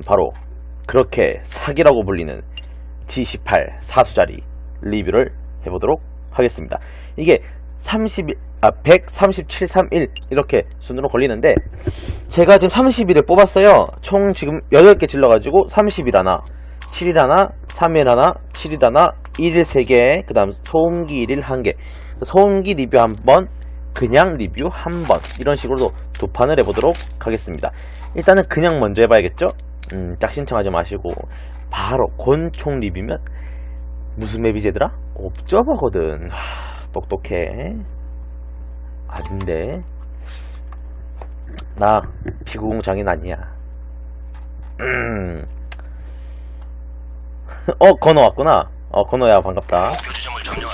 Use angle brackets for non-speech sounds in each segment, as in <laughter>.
바로 그렇게 사기라고 불리는 G18 사수자리 리뷰를 해보도록 하겠습니다. 이게 31, 아, 13731 이렇게 순으로 걸리는데 제가 지금 31을 뽑았어요. 총 지금 8개 질러가지고 30일 하나, 7일 하나, 3일 하나, 7일 하나, 1일 3개, 그 다음 소음기 1일 1개, 소음기 리뷰 한 번, 그냥 리뷰 한 번 이런 식으로 두 판을 해보도록 하겠습니다. 일단은 그냥 먼저 해봐야겠죠? 음, 짝 신청하지 마시고 바로 권총 리뷰면 무슨 맵이제더라? 옵저버거든. 하, 똑똑해. 아닌데 나 피구공 장인 아니야. 음. 어 건어 왔구나. 어 건어야 반갑다.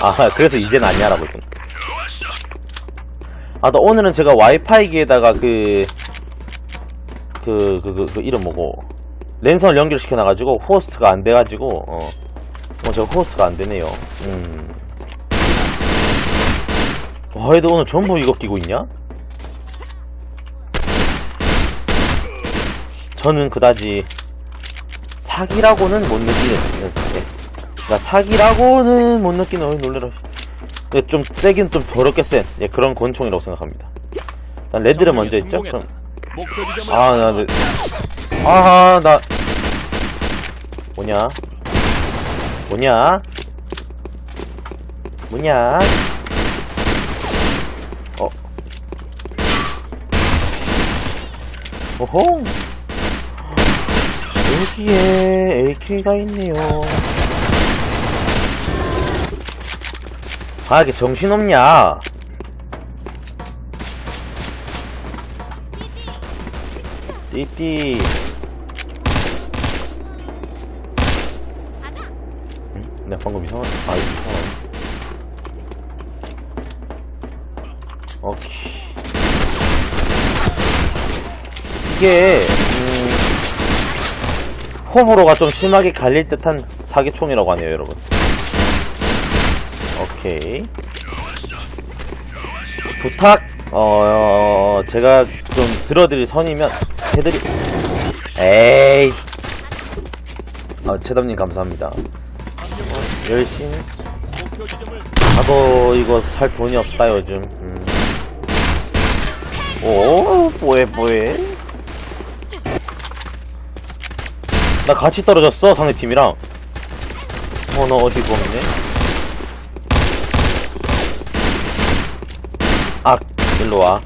아 그래서 이제는 아니야라고 했군. 아, 나 오늘은 제가 와이파이기에다가 그, 그, 그, 그, 그 이름 뭐고, 랜선을 연결시켜 놔가지고, 호스트가 안 돼가지고, 어, 어, 저 호스트가 안 되네요. 음. 와, 얘도 오늘 전부 이거 끼고 있냐? 저는 그다지, 사기라고는 못 느끼는, 네. 나 사기라고는 못 느끼는, 어이, 놀래라. 근데 좀 세긴 좀 더럽게 센 예, 그런 권총이라고 생각합니다. 일단 레드를 먼저 있죠? 그럼 목표 지점을 아, 나, 네. 아, 나 뭐냐? 뭐냐? 뭐냐? 어. 오호. 여기에 AK가 있네요. 아, 이렇게 정신없냐? 띠띠. 응? 나 방금 이상한, 아, 이상한. 오케이. 이게, 음, 호불호가 좀 심하게 갈릴 듯한 사기총이라고 하네요, 여러분. 오케이. 부탁, 어, 제가 좀 들어드릴 선이면 해드리, 에이. 아, 최담님 감사합니다. 열심히. 지점을 나도 이거 살 돈이 없다, 요즘. 음. 오, 뭐해, 뭐해. 나 같이 떨어졌어, 상대팀이랑. 어, 너 어디 보이네? 아, 일로 와.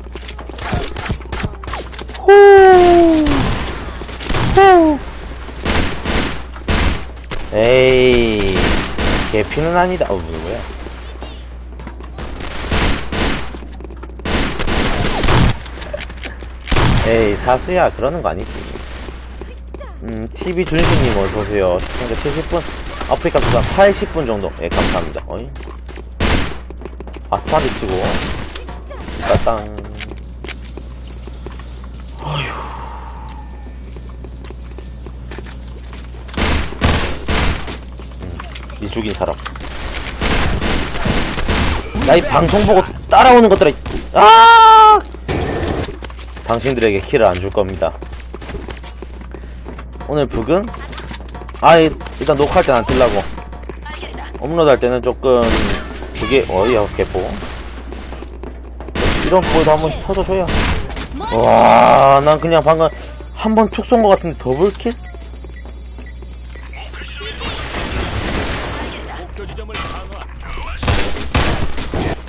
후. 후. 에이, 개피는 아니다. 어, 뭐야? 에이, 사수야, 그러는 거 아니지. 음, TV 준식님 어서오세요. 시청자 70분, 아프리카 수단 80분 정도. 예, 감사합니다. 어이? 아싸 미치고. 따땅. 죽인 사람. 나 이 방송 보고 따라오는 것들아. 이- 아! 당신들에게 키를 안 줄 겁니다. 오늘 북은? 아, 이- 일단 녹화할 땐안 틀라고. 업로드 할 때는 조금, 그게, 어이야, 개뽀. 이런 뽀에도 한 번씩 터져줘야. 와, 난 그냥 방금 한 번 툭 쏜 것 같은데 double kill?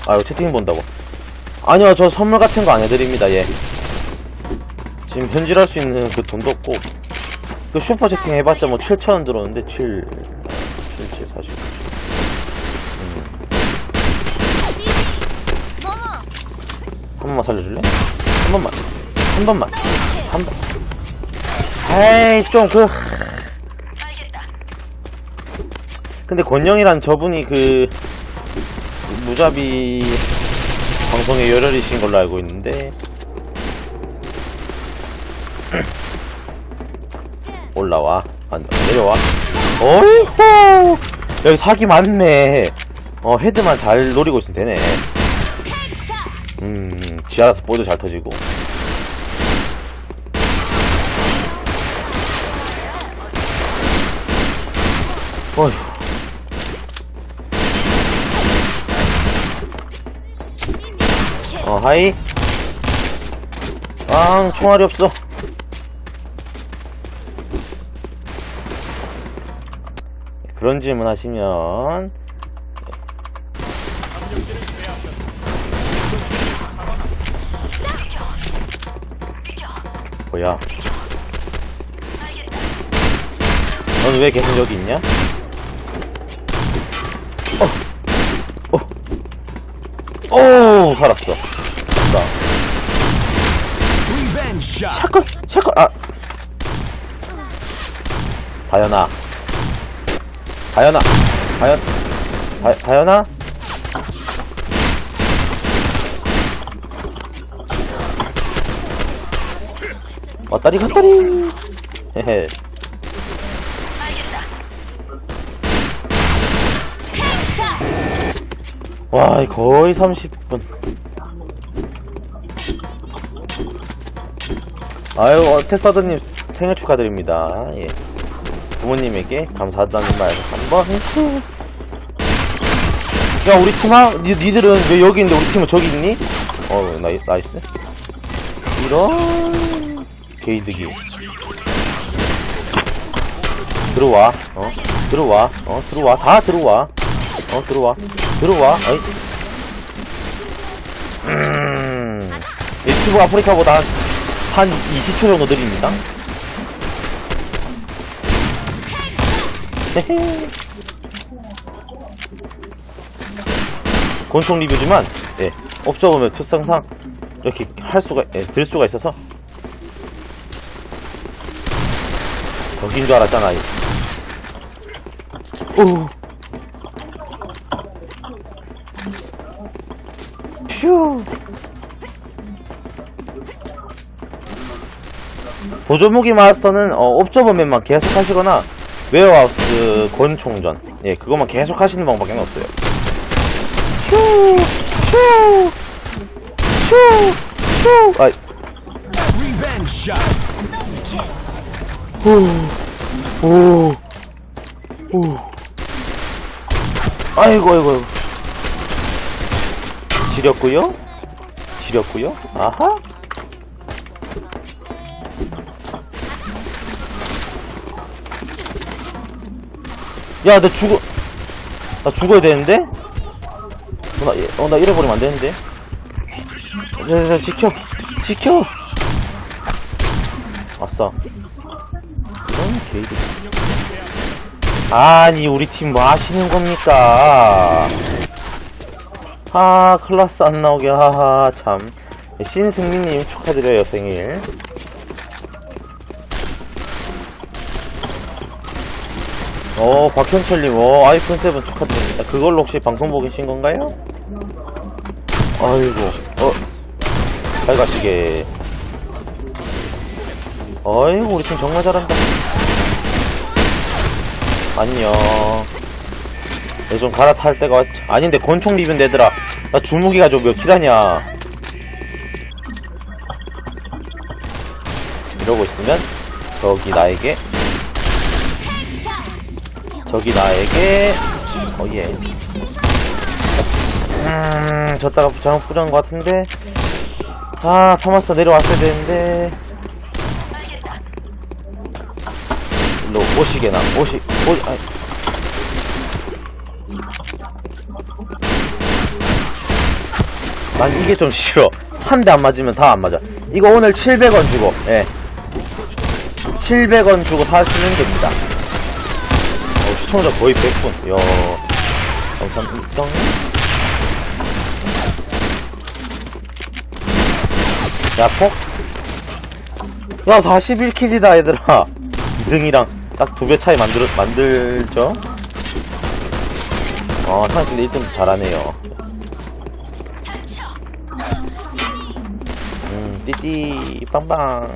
아, 이거 채팅 본다고. 아니요, 저 선물 같은 거 안 해드립니다, 얘. 지금 현질할 수 있는 그 돈도 없고. 그 슈퍼 채팅 해봤자 뭐 7,000원 들었는데, 7, 7, 7, 40. 음. 한 번만 살려줄래? 한 번만. 한 번만. 한 번. 에이, 좀 그. 근데 권영이란 저분이 그, 무자비 방송에 열혈이신 걸로 알고 있는데. <clears throat> 올라와. 안, 내려와. 어이호! 여기 사기 많네. 어 헤드만 잘 노리고 있으면 되네. 음 지하라서 보도 잘 터지고. 어휴. 어, 하이. 아, 총알이 없어. 그런 질문 하시면, 뭐야? 넌 왜 계속 여기 있냐? 어, 어, 오, 살았어. 아, 다현아, 다현아, 다현, 다, 다현아. 왔다리 갔다리. 헤헤. 와, 거의 30분. 아유, 어, 테사드님 생일 축하드립니다. 예. 부모님에게 감사하다는 말 한번. 야, 우리 팀아, 니, 니들은 왜 여기 있는데 우리 팀은 저기 있니? 어, 나이, nice. 이런, 개이득이. 들어와, 어, 들어와, 어, 들어와, 다 들어와. 어, 들어와. 들어와. 어이. 음. 유튜브 아프리카보다 한, 한 20초 정도 느립니다. 헤헤. <laughs> 권총 리뷰지만, 예, 업적 보면 특성상 이렇게 할 수가, 예, 들 수가 있어서. 저긴 줄 알았잖아. 이. 오. 휴. 보조무기 마스터는 어, 옵저버맨만 계속 하시거나 Warehouse 권총전 예 그것만 계속 하시는 방법밖에 없어요 휴, 휴, 휴, 휴. 아. 후, 오, 오. 아이고, 아이고, 아이고. 지렸구요? 지렸구요? 아하? 야, 나 죽어. 나 죽어야 되는데? 어, 나, 예, 어, 나 잃어버리면 안 되는데? 야, 야, 야, 지켜! 지켜! 아싸. 이런 개이득. 아니, 우리 팀 뭐 하시는 겁니까? 아, 클라스 안 나오게, 하하, 참. 신승민님 축하드려요, 생일. 어, 박현철님, 어, 아이폰 7 축하드립니다. 그걸로 혹시 방송 보고 계신 건가요? 아이고, 어, 잘 가시게. 어이구, 우리 팀 정말 잘한다. 안녕. 내좀 갈아탈 때가 왔... 아닌데, 권총 리뷰인데, 얘들아. 나 주무기가 좀몇 킬 하냐. 이러고 있으면, 저기 나에게, 저기 나에게, 어, 예. 음, 졌다가 잘못 뿌린 것 같은데. 아, 토마스 내려왔어야 되는데. 일로 오시게나, 오시, 오, 아이. 난 이게 좀 싫어. 한 대 안 맞으면 다 안 맞아. 이거 오늘 700원 주고, 예. 700원 주고 사시면 됩니다. 어, 시청자 거의 100분. 이야. 감사합니다. 야, 폭? 야, 41킬이다, 얘들아. 2등이랑 딱 두 배 차이 만들, 만들죠? 어, 상대 1등 잘하네요. 음, 띠띠, 빵빵.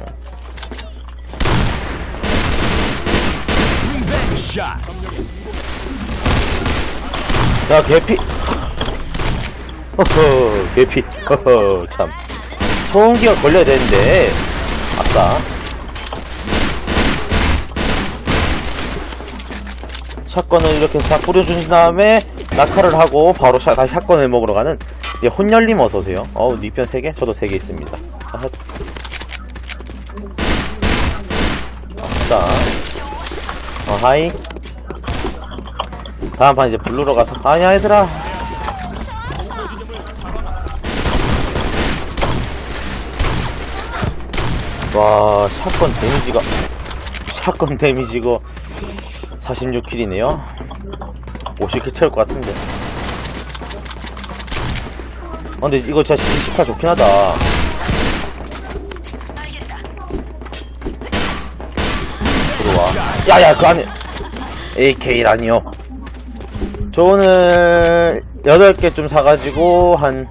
리벤지 샷. 야, 개피. 허허, 개피. 허허, 참. 소음기가 걸려야 되는데. 아싸. shotgun을 이렇게 싹 뿌려준 다음에 낙하를 하고 바로 샷, 다시 shotgun을 먹으러 가는 이제 혼혈님 어서오세요 어우 니편 3개? 저도 3개 있습니다. 아싸 어 하이. 다음 판 이제 블루로 가서 아니야 얘들아 와 shotgun damage가 샷건 데미지가 46킬이네요. 50킬 채울 것 같은데. 아, 근데 이거 진짜 18 좋긴 하다 야야 그 안에 AK라니요 저 오늘 8개 좀 사가지고 한한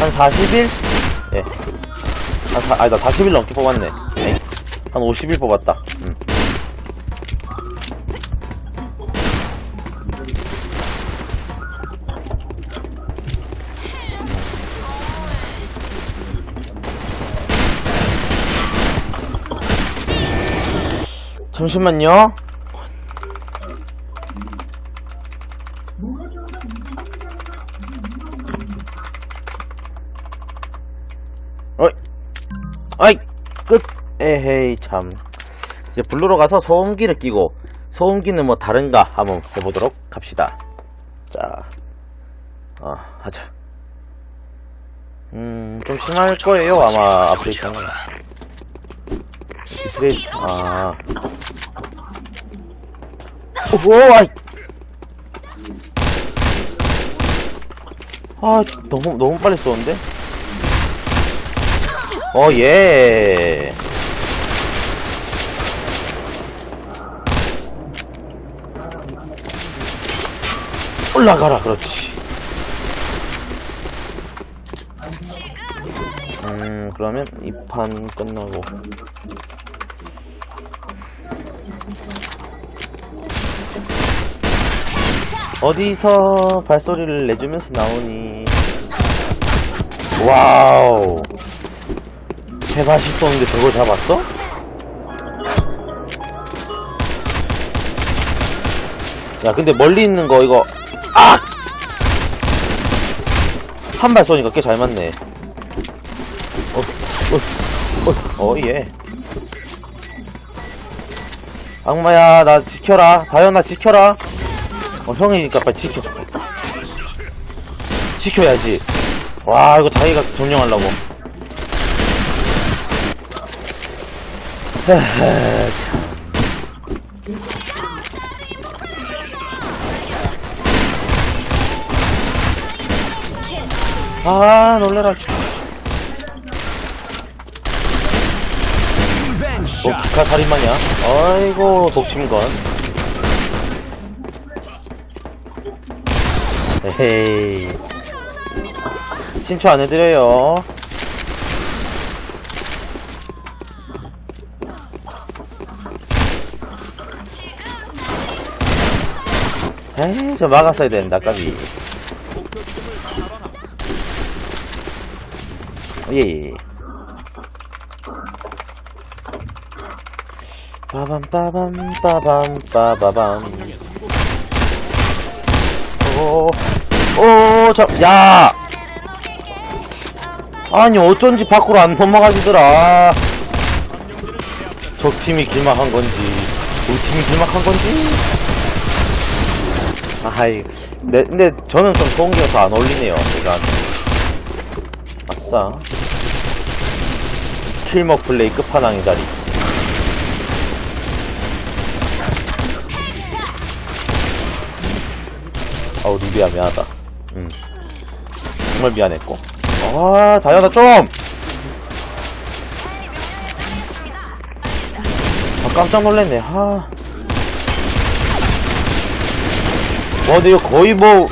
40일? 예. 한 사, 아니다 40일 넘게 뽑았네 에이, 한 50일 뽑았다 음. 잠시만요. 어이. 아이. 끝. 에헤이 참. 이제 블루로 가서 소음기를 끼고 소음기는 뭐 다른가 한번 해보도록 합시다. 자. 어, 하자. 음좀 심할 거예요 아마 아프리카 는 이스레일 아 아이 아 너무 너무 빨리 쏘는데 어, 예. 올라가라, 그렇지. 음, 그러면 이 판 끝나고. 어디서 발소리를 내주면서 나오니? 와우. 쏘는데 저걸 잡았어? 야 근데 멀리 있는 거 이거 아! 한 발 쏘니까 꽤 잘 맞네 어, 어, 어, 어, 예. 악마야, 나 지켜라. 다현아, 지켜라. 어, 형이니까 빨리 지켜. 지켜야지. 와, 이거 자기가 점령하려고. 아, 놀래라. 너. 기카 살인마냐? 아이고, 독침건. 에헤이. 신초 안 해드려요. 에이, 저 막았어야 되는데, 아까비. 예, 예. 빠밤 빠밤 빠밤 빠바밤 오오저 야! 아니 어쩐지 밖으로 안 넘어가지더라. 적 팀이 길막한 건지 우리 팀이 길막한 건지? 아이 네, 근데 저는 좀 소음기가 더안 어울리네요 일단 아싸. 킬먹 플레이 끝판왕의 자리. 아우 루비야 미안하다 음 정말 미안했고. 아 다현아 좀! 아 깜짝 놀랐네. 하. 와 근데 이거 거의 뭐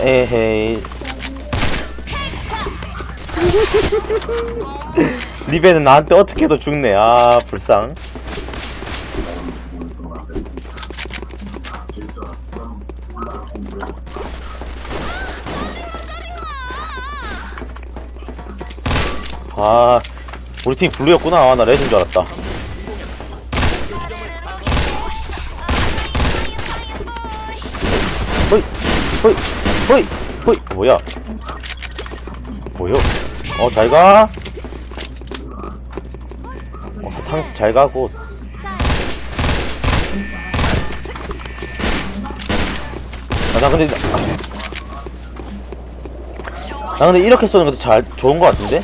에헤이. <laughs> 리베는 나한테 어떻게 해도 죽네. 아 불쌍 아 우리 팀 블루였구나. 아, 나 레드인 줄 알았다. 허이 허이 허이 허이. 어, 뭐야? 뭐요? 어 잘가. 어, 탕스 잘가고. 아, 나 근데 나 근데 이렇게 쏘는 것도 잘 좋은 것 같은데?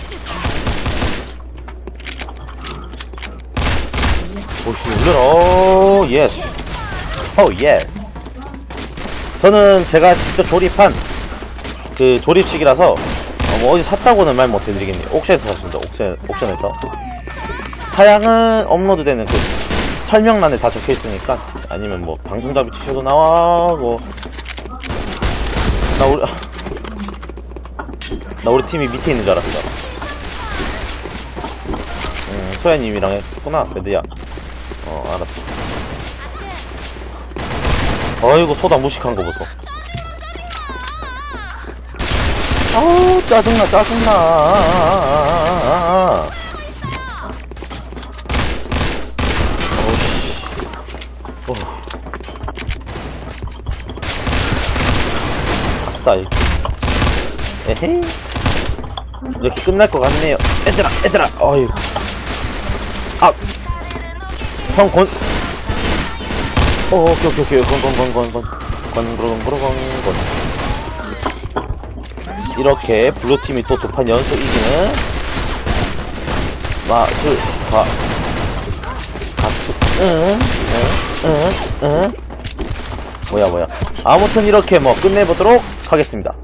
울려라 oh yes oh yes 저는 제가 직접 조립한 그 조립식이라서 어, 뭐 어디 샀다고는 말 못해드리겠네요. 옥션에서 샀습니다. 옥션, 옥션에서. 사양은 업로드되는 그 설명란에 다 적혀있으니까 아니면 뭐 방송잡이 치셔도 나와고. 나 우리 나 우리 팀이 밑에 있는 줄 알았어. 음, 소야님이랑 했구나 레드야 어 알았어. 어이구 소다 무식한 거 보소. 아우 짜증나 짜증나. 어우씨. 어. 아싸 에헤이. 이렇게 끝날 것 같네요. 얘들아 얘들아. 어이 아 형 권, 어, 오케이, 오케이, 오케이. 건, 건, 건, 건, 건. 건, 건, 건, 건, 건. 이렇게 블루팀이 또 두 판 연속 이기는 마술, 가, 가수, 응, 응, 응, 응. 뭐야, 뭐야. 아무튼 이렇게 뭐 끝내보도록 하겠습니다.